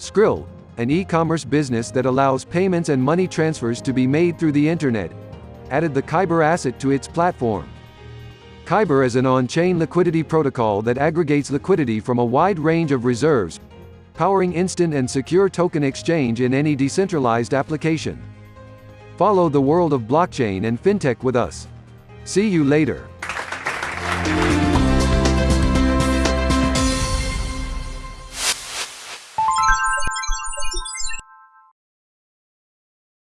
Skrill, an e-commerce business that allows payments and money transfers to be made through the internet, added the Kyber asset to its platform. Kyber is an on-chain liquidity protocol that aggregates liquidity from a wide range of reserves, powering instant and secure token exchange in any decentralized application. Follow the world of blockchain and fintech with us. See you later.